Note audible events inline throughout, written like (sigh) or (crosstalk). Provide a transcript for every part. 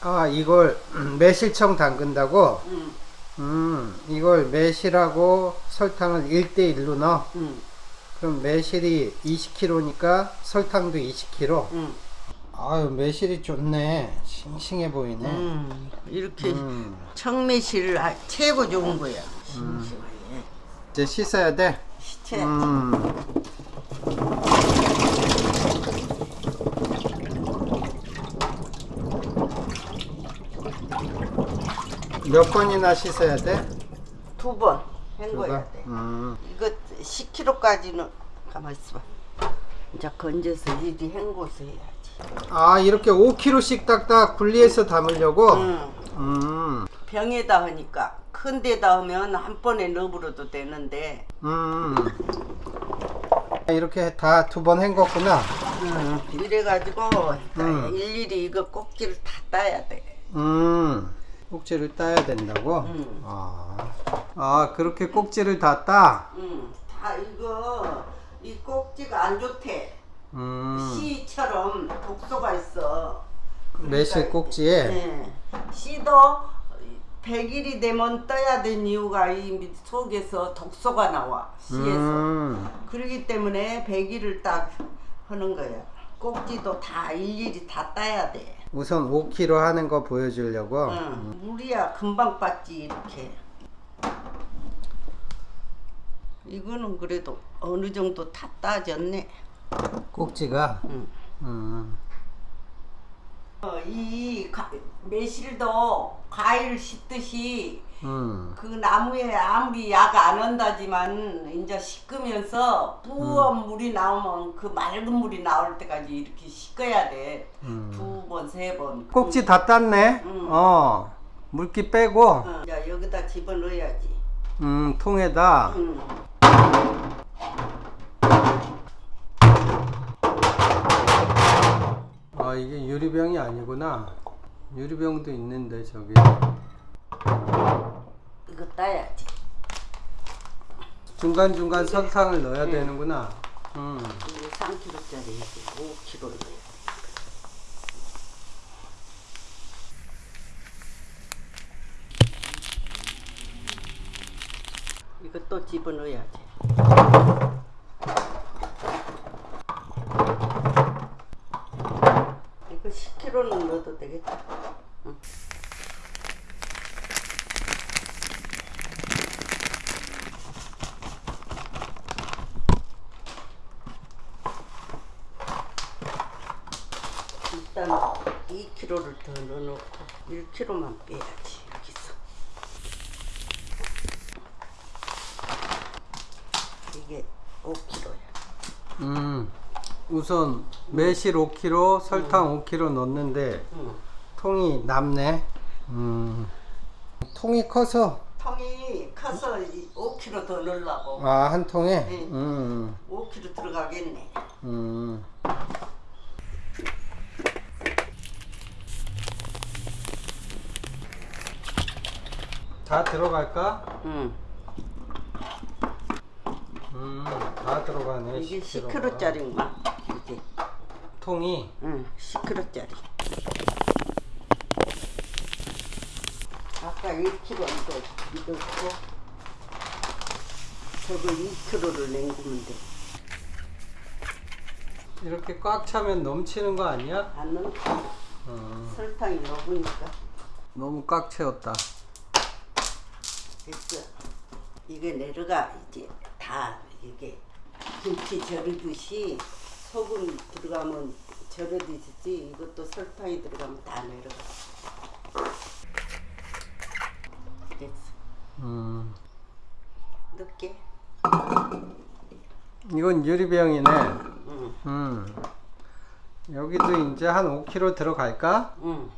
아 이걸 (clears throat) 매실청 담근다고? 응, 음 이걸 매실하고 설탕을 1대1로 넣어 응, 그럼 매실이 20kg니까 설탕도 20kg 응. 아유 매실이 좋네 싱싱해 보이네 음, 이렇게 음. 청매실 아, 최고 좋은 거야. 싱싱하게. 이제 씻어야 돼 시체. 음. 몇 번이나 씻어야 돼? 두번두 헹궈야 번? 돼. 음. 이거 10kg까지는 가만 있어봐. 이제 건져서 이리 헹궈서 해야지. 아 이렇게 5kg씩 딱딱 분리해서 담으려고? 응. 음. 병에다 하니까 큰 데다 하면 한 번에 넣어버려도 되는데 음. 이렇게 다 두 번 헹궜구나. 응. 이래가지고 음. 일일이 이거 꼭지를 다 따야 돼. 음. 꼭지를 따야 된다고? 음. 아. 아, 그렇게 꼭지를 다 따? 응. 다 이거 이 꼭지가 안 좋대. 음. 씨처럼 독소가 있어. 매실 꼭지에? 네. 씨도 100일이 되면 떠야 된 이유가 이 속에서 독소가 나와. 씨에서. 음. 그러기 때문에 100일을 딱 하는 거야. 꼭지도 다 일일이 다 따야 돼. 우선 5kg 하는 거 보여주려고. 응. 물이야 금방 빠지 이렇게. 이거는 그래도 어느 정도 다 따졌네. 꼭지가? 응. 음. 어, 이 가- 매실도 과일 씻듯이 음. 그 나무에 아무리 약 안 한다지만 이제 씻으면서 부은 물이 나오면 그 맑은 물이 나올 때까지 이렇게 씻어야 돼. 두 번, 세 번. 꼭지 다 땄네? 음. 어. 물기 빼고, 어, 자, 여기다 집어넣어야지. 음, 통에다. 아, 이게 유리병이 아니구나. 유리병도 있는데, 저기. 이거 따야지. 중간중간 설탕을 넣어야 되는구나. 음. 이게 3kg짜리 5kg 넣어야 이것도 집어넣어야지. 이거 10kg는 넣어도 되겠다. 응. 일단 2kg를 더 넣어놓고 1kg만 빼야지 여기서 이게 5kg야 음. 우선 매실 5kg, 설탕 5kg 넣었는데 응. 통이 남네. 음. 통이 커서 통이 커서 5kg 더 넣으려고 아, 한 통에 네. 음. 5kg 들어가겠네 음. 다 들어갈까? 응. 음, 다 들어가네. 이게 10kg 가. 10kg짜리인가 이게 통이 응 10kg짜리 아까 1kg 이거 넣고 저거 2kg를 냉구면 돼 이렇게 꽉 차면 넘치는 거 아니야? 안 넣고 어, 설탕이 녹으니까 너무 꽉 채웠다. 됐어. 이게 내려가 이제 다 이게 김치 절이듯이 소금 들어가면 절여지듯이 이것도 설탕이 들어가면 다 내려가. 됐어. 음, 넣게. 이건 유리병이네. 응. 음, 여기도 이제 한 5kg 들어갈까? 응.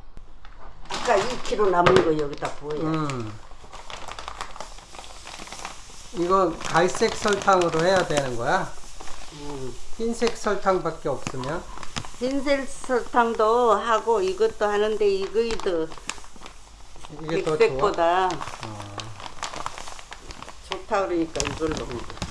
아까 2kg 남은 거 여기다 부어야. 음. 이거 갈색 설탕으로 해야 되는 거야? 응. 흰색 설탕밖에 없으면? 흰색 설탕도 하고 이것도 하는데 이거도 이게 더 좋아? 백색보다 좋다 그러니까 이걸 넣은 거지.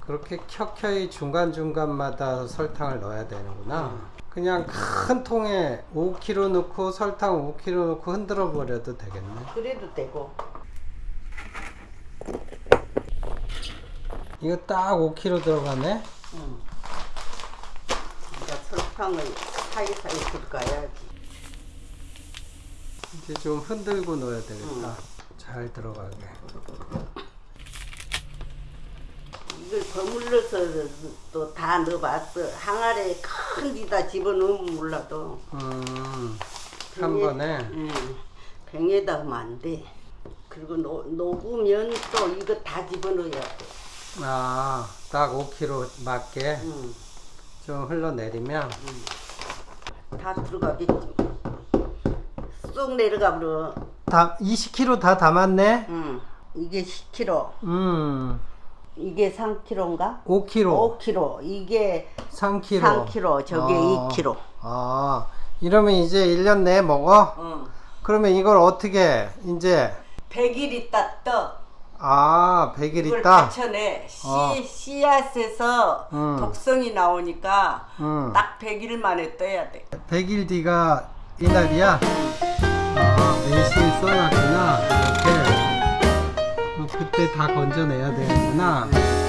그렇게 켜켜이 중간중간마다 설탕을 넣어야 되는구나. 그냥 큰 통에 5kg 넣고 설탕 5kg 넣고 흔들어 버려도 되겠네. 그래도 되고 이거 딱 5kg 들어가네. 응. 그러니까 설탕을 사이사이 들어가야지 이제 좀 흔들고 넣어야 되겠다. 잘 들어가게. 이걸 버물러서 또 다 넣어봤어 항아리에 큰 데다 집어넣으면 몰라도 음, 한 병에- 번에. 응. 병에다 하면 안 돼 그리고 녹, 녹으면 또 이거 다 집어넣어야 돼 아, 딱 5kg 맞게 응. 좀 흘러내리면. 다 들어가겠지 쏙 내려가 버려 다 20kg 다 담았네. 응. 이게 10kg 음, 이게 3kg인가? 5kg, 5kg 이게 3kg. 3kg 저게 아. 2kg 아, 이러면 이제 1년 내에 먹어? 응. 그러면 이걸 어떻게 이제 100일 있다 떠 아 100일 이걸 있다. 받쳐내 씨, 어. 씨앗에서 음. 독성이 나오니까 음. 딱 100일 만에 떠야 돼 100일 뒤가 이날이야. 아 매실 써놨구나. 그때 다 건져내야 되는구나.